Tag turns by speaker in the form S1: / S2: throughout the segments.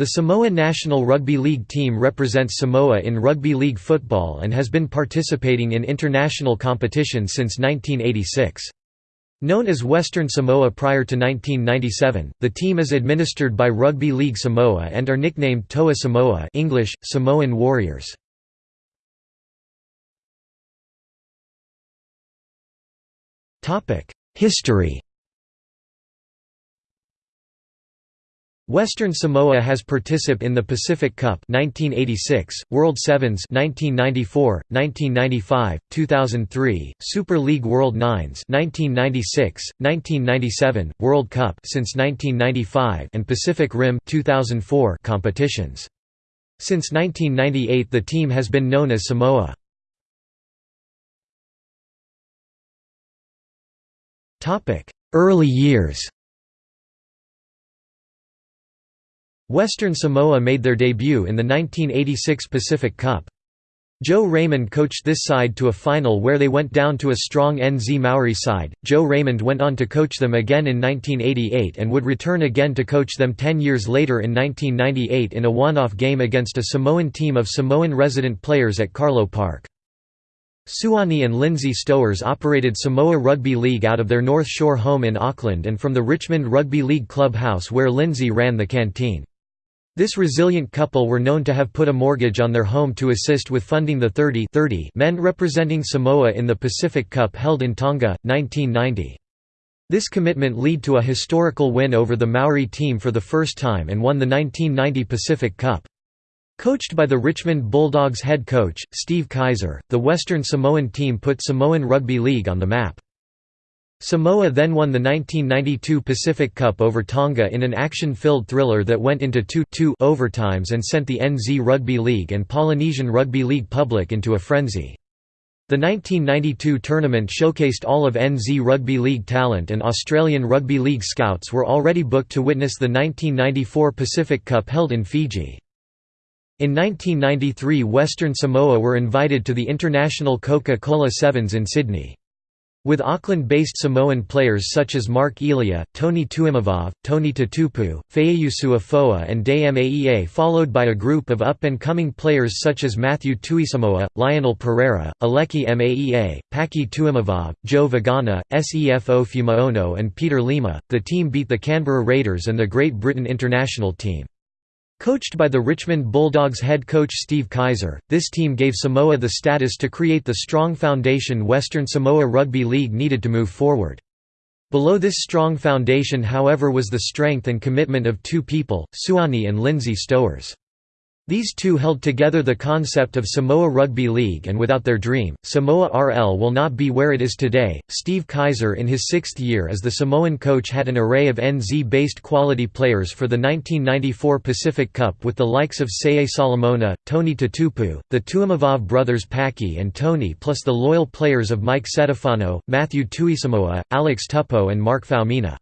S1: The Samoa national rugby league team represents Samoa in rugby league football and has been participating in international competition since 1986. Known as Western Samoa prior to 1997, the team is administered by Rugby League Samoa and are nicknamed Toa Samoa English, Samoan Warriors. History Western Samoa has participated in the Pacific Cup 1986, World Sevens 1994, 1995, 2003, Super League World Nines 1996, 1997, World Cup since 1995 and Pacific Rim 2004 competitions. Since 1998 the team has been known as Samoa. Early years Western Samoa made their debut in the 1986 Pacific Cup. Joe Raymond coached this side to a final where they went down to a strong NZ Maori side. Joe Raymond went on to coach them again in 1988 and would return again to coach them 10 years later in 1998 in a one-off game against a Samoan team of Samoan resident players at Carlaw Park. Suani and Lindsay Stowers operated Samoa Rugby League out of their North Shore home in Auckland and from the Richmond Rugby League club house where Lindsay ran the canteen. This resilient couple were known to have put a mortgage on their home to assist with funding the 30, 30 men representing Samoa in the Pacific Cup held in Tonga, 1990. This commitment led to a historical win over the Maori team for the first time and won the 1990 Pacific Cup. Coached by the Richmond Bulldogs head coach, Steve Kaiser, the Western Samoan team put Samoan Rugby League on the map. Samoa then won the 1992 Pacific Cup over Tonga in an action-filled thriller that went into 2-2 overtimes and sent the NZ Rugby League and Polynesian Rugby League public into a frenzy. The 1992 tournament showcased all of NZ Rugby League talent and Australian Rugby League scouts were already booked to witness the 1994 Pacific Cup held in Fiji. In 1993 Western Samoa were invited to the International Coca-Cola Sevens in Sydney. With Auckland-based Samoan players such as Mark Elia, Tony Tuimavave, Tony Tatupu, Feeyusu Afoa and Day Maea followed by a group of up-and-coming players such as Matthew Tuisamoa, Lionel Pereira, Aleki Maea, Paki Tuimavave, Joe Vagana, Sefo Fumaono and Peter Lima, the team beat the Canberra Raiders and the Great Britain international team. Coached by the Richmond Bulldogs head coach Steve Kaiser, this team gave Samoa the status to create the strong foundation Western Samoa Rugby League needed to move forward. Below this strong foundation however was the strength and commitment of two people, Suani and Lindsay Stowers. These two held together the concept of Samoa Rugby League and without their dream, Samoa RL will not be where it is today. Steve Kaiser in his sixth year as the Samoan coach had an array of NZ-based quality players for the 1994 Pacific Cup with the likes of Seye Solomona, Tony Tatupu, the Tuimavave brothers Paki and Tony plus the loyal players of Mike Setefano, Matthew Tuisamoa, Alex Tupou and Mark Faumina.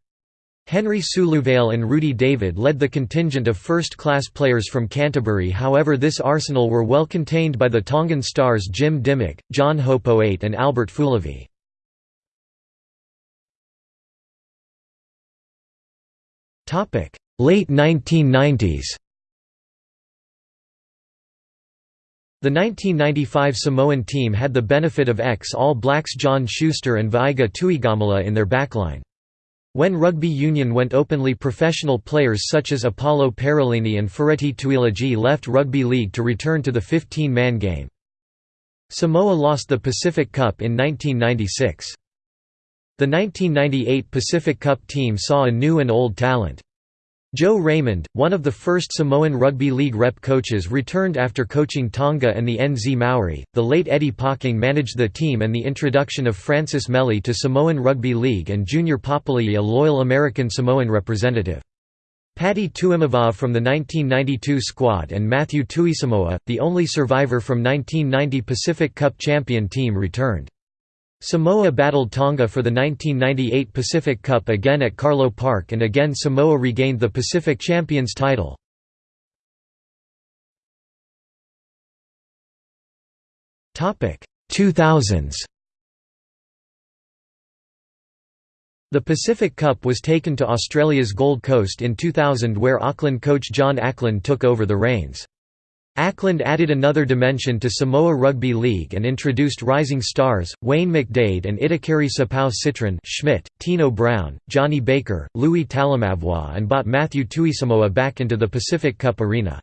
S1: Henry Suluvale and Rudy David led the contingent of first-class players from Canterbury however this arsenal were well contained by the Tongan stars Jim Dymock, John Hopoate and Albert Fulivai. Late 1990s The 1995 Samoan team had the benefit of ex-All Blacks John Schuster and Vaiga Tuigamala in their backline. When rugby union went openly professional players such as Apollo Perelini and Freddie Tuilagi left rugby league to return to the 15-man game. Samoa lost the Pacific Cup in 1996. The 1998 Pacific Cup team saw a new and old talent. Joe Raymond, one of the first Samoan Rugby League rep coaches returned after coaching Tonga and the NZ Maori. The late Eddie Pocking managed the team and the introduction of Francis Meli to Samoan Rugby League and Junior Papali'i a loyal American Samoan representative. Paddy Tuimavave from the 1992 squad and Matthew Tuisamoa, the only survivor from 1990 Pacific Cup champion team returned. Samoa battled Tonga for the 1998 Pacific Cup again at Carlaw Park and again Samoa regained the Pacific Champions title. Topic 2000s The Pacific Cup was taken to Australia's Gold Coast in 2000 where Auckland coach John Ackland took over the reins. Ackland added another dimension to Samoa Rugby League and introduced rising stars, Wayne McDade and Itakari Sapau Citron Schmidt, Tino Brown, Johnny Baker, Louis Talamavua and brought Matthew Tuisamoa back into the Pacific Cup arena.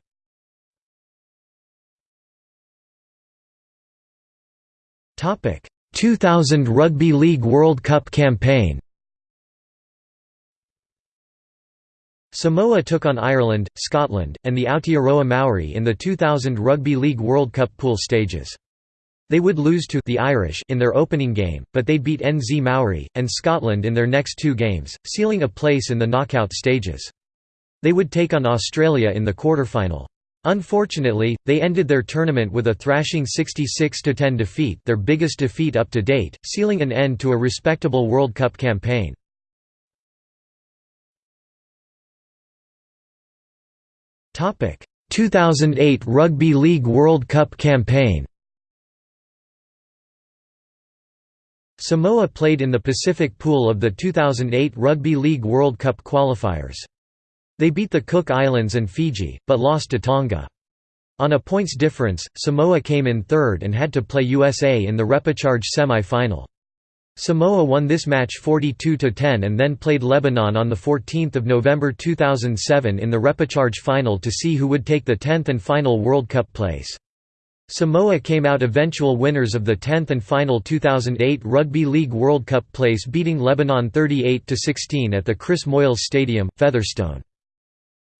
S1: Topic: 2000 Rugby League World Cup campaign Samoa took on Ireland, Scotland, and the Aotearoa Maori in the 2000 Rugby League World Cup pool stages. They would lose to the Irish in their opening game, but they beat NZ Maori, and Scotland in their next two games, sealing a place in the knockout stages. They would take on Australia in the quarterfinal. Unfortunately, they ended their tournament with a thrashing 66–10 defeat their biggest defeat up to date, sealing an end to a respectable World Cup campaign. 2008 Rugby League World Cup campaign Samoa played in the Pacific Pool of the 2008 Rugby League World Cup qualifiers. They beat the Cook Islands and Fiji, but lost to Tonga. On a points difference, Samoa came in third and had to play USA in the repechage semi-final. Samoa won this match 42–10 and then played Lebanon on 14 November 2007 in the repechage final to see who would take the 10th and final World Cup place. Samoa came out eventual winners of the 10th and final 2008 Rugby League World Cup place beating Lebanon 38–16 at the Chris Moyles Stadium, Featherstone.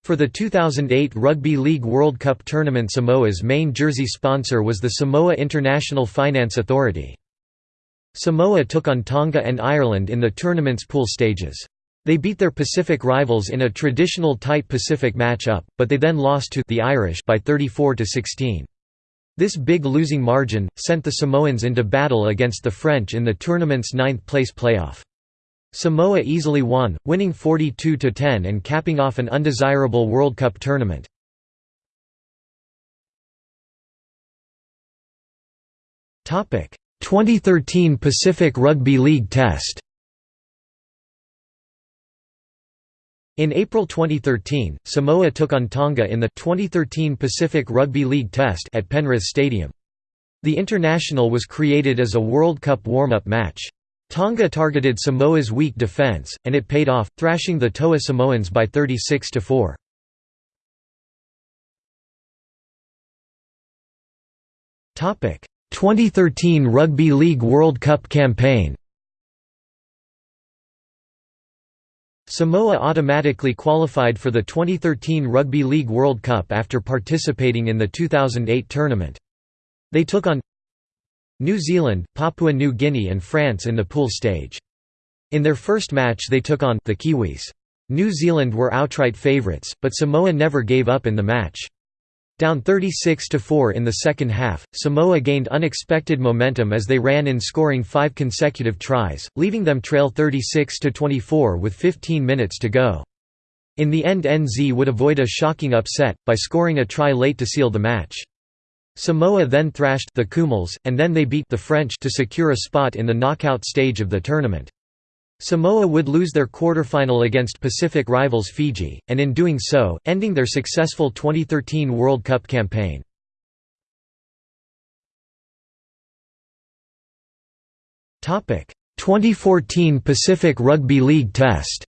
S1: For the 2008 Rugby League World Cup tournament Samoa's main jersey sponsor was the Samoa International Finance Authority. Samoa took on Tonga and Ireland in the tournament's pool stages. They beat their Pacific rivals in a traditional tight Pacific match-up, but they then lost to the Irish by 34 to 16. This big losing margin sent the Samoans into battle against the French in the tournament's ninth-place playoff. Samoa easily won, winning 42 to 10 and capping off an undesirable World Cup tournament. Topic: 2013 Pacific Rugby League Test In April 2013, Samoa took on Tonga in the 2013 Pacific Rugby League Test at Penrith Stadium. The international was created as a World Cup warm-up match. Tonga targeted Samoa's weak defence, and it paid off, thrashing the Toa Samoans by 36–4. 2013 Rugby League World Cup campaign Samoa automatically qualified for the 2013 Rugby League World Cup after participating in the 2008 tournament. They took on New Zealand, Papua New Guinea and France in the pool stage. In their first match they took on the Kiwis. New Zealand were outright favourites, but Samoa never gave up in the match. Down 36–4 in the second half, Samoa gained unexpected momentum as they ran in scoring five consecutive tries, leaving them trail 36–24 with 15 minutes to go. In the end NZ would avoid a shocking upset, by scoring a try late to seal the match. Samoa then thrashed the Kumuls, and then they beat the French to secure a spot in the knockout stage of the tournament. Samoa would lose their quarterfinal against Pacific rivals Fiji, and in doing so, ending their successful 2013 World Cup campaign. Topic: 2014 Pacific Rugby League Test.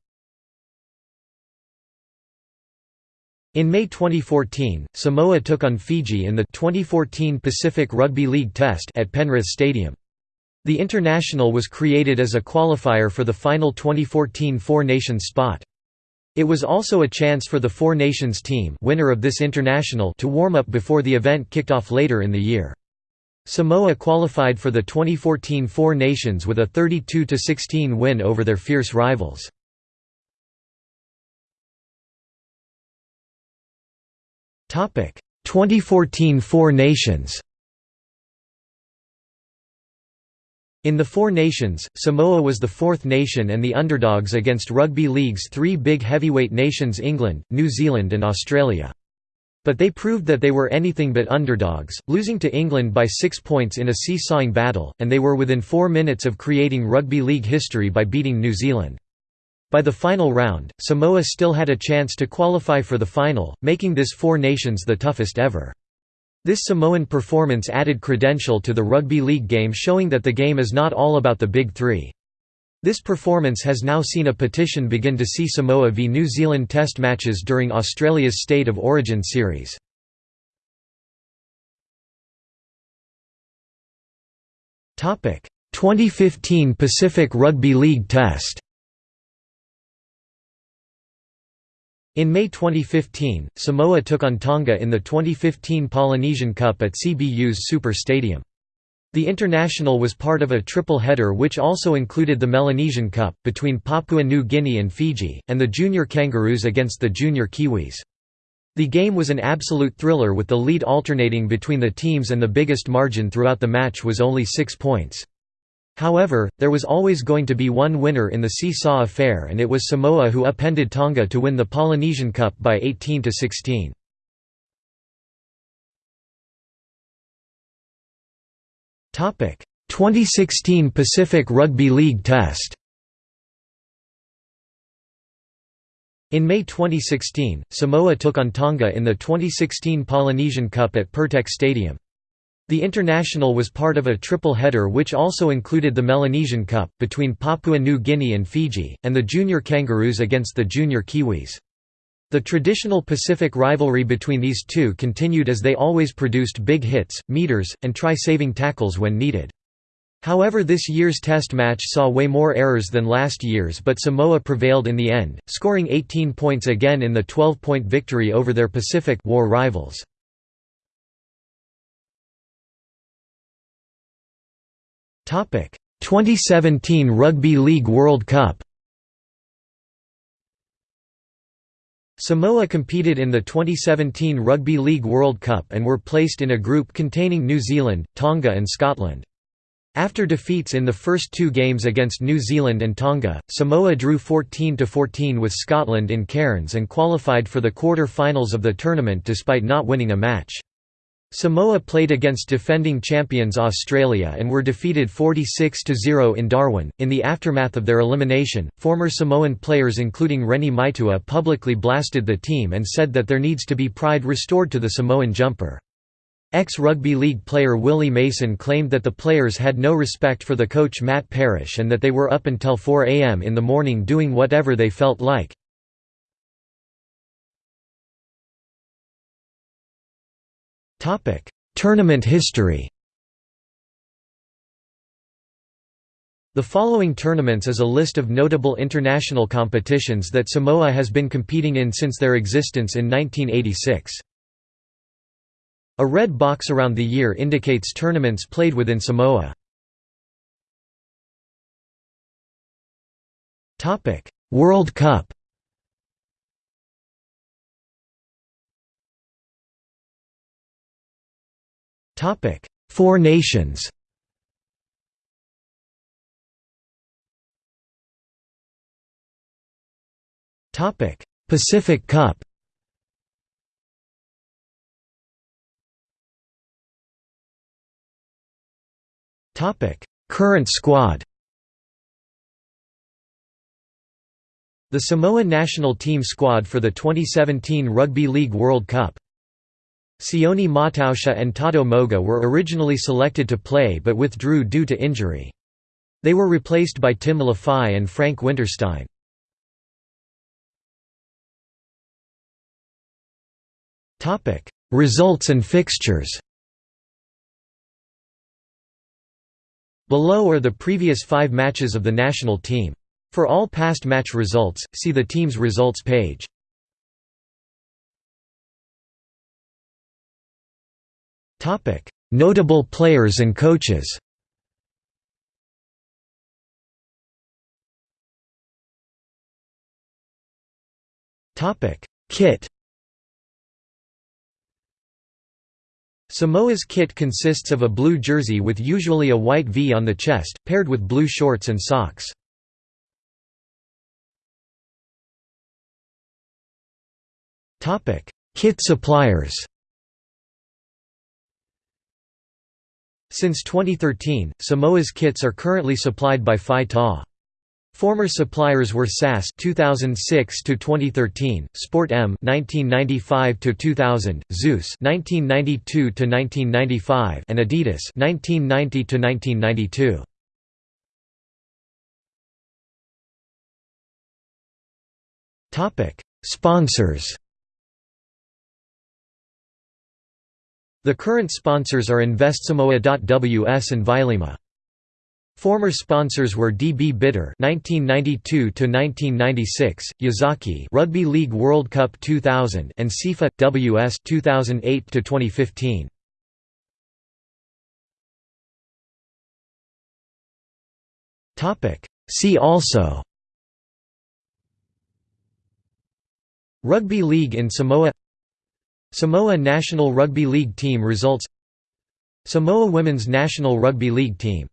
S1: In May 2014, Samoa took on Fiji in the 2014 Pacific Rugby League Test at Penrith Stadium. The International was created as a qualifier for the final 2014 Four Nations spot. It was also a chance for the Four Nations team winner of this international to warm up before the event kicked off later in the year. Samoa qualified for the 2014 Four Nations with a 32–16 win over their fierce rivals. Topic: 2014 Four Nations. In the Four Nations, Samoa was the fourth nation and the underdogs against Rugby League's three big heavyweight nations England, New Zealand and Australia. But they proved that they were anything but underdogs, losing to England by six points in a seesawing battle, and they were within four minutes of creating rugby league history by beating New Zealand. By the final round, Samoa still had a chance to qualify for the final, making this Four Nations the toughest ever. This Samoan performance added credential to the rugby league game showing that the game is not all about the big three. This performance has now seen a petition begin to see Samoa v New Zealand test matches during Australia's State of Origin series. Topic: 2015 Pacific Rugby League Test In May 2015, Samoa took on Tonga in the 2015 Polynesian Cup at Cbus Super Stadium. The international was part of a triple header which also included the Melanesian Cup, between Papua New Guinea and Fiji, and the Junior Kangaroos against the Junior Kiwis. The game was an absolute thriller with the lead alternating between the teams and the biggest margin throughout the match was only six points. However, there was always going to be one winner in the seesaw affair and it was Samoa who upended Tonga to win the Polynesian Cup by 18 to 16. Topic: 2016 Pacific Rugby League Test. In May 2016, Samoa took on Tonga in the 2016 Polynesian Cup at Pirtek Stadium. The international was part of a triple header which also included the Melanesian Cup, between Papua New Guinea and Fiji, and the Junior Kangaroos against the Junior Kiwis. The traditional Pacific rivalry between these two continued as they always produced big hits, meters, and try-saving tackles when needed. However this year's test match saw way more errors than last year's but Samoa prevailed in the end, scoring 18 points again in the 12-point victory over their Pacific war rivals. 2017 Rugby League World Cup Samoa competed in the 2017 Rugby League World Cup and were placed in a group containing New Zealand, Tonga and Scotland. After defeats in the first two games against New Zealand and Tonga, Samoa drew 14–14 with Scotland in Cairns and qualified for the quarter-finals of the tournament despite not winning a match. Samoa played against defending champions Australia and were defeated 46–0 in Darwin. In the aftermath of their elimination, former Samoan players including Reni Maitua publicly blasted the team and said that there needs to be pride restored to the Samoan jumper. Ex-rugby league player Willie Mason claimed that the players had no respect for the coach Matt Parish and that they were up until 4 am in the morning doing whatever they felt like. Tournament history. The following tournaments is a list of notable international competitions that Samoa has been competing in since their existence in 1986. A red box around the year indicates tournaments played within Samoa. World Cup Topic: Four Nations. Topic: Pacific Cup. Topic: Current squad. The Samoa national team squad for the 2017 Rugby League World Cup Sione Mautausha and Tato Moga were originally selected to play but withdrew due to injury. They were replaced by Tim Lafai and Frank Winterstein. Results and fixtures Below are the previous five matches of the national team. For all past match results, see the team's results page. Notable players and coaches. Kit. Samoa's kit consists of a blue jersey with usually a white V on the chest, paired with blue shorts and socks. Kit suppliers Since 2013, Samoa's kits are currently supplied by Phi Ta. Former suppliers were SAS 2006 to 2013, Sport M 1995 to 2000, Zeus 1992 to 1995, and Adidas 1990 to 1992. Topic: Sponsors. The current sponsors are InvestSamoa.ws and Vailima. Former sponsors were DB Bitter 1992 to 1996, Yazaki Rugby League World Cup 2000, and SIFA WS 2008 to 2015. Topic. See also. Rugby League in Samoa. Samoa national rugby league team results. Samoa women's national rugby league team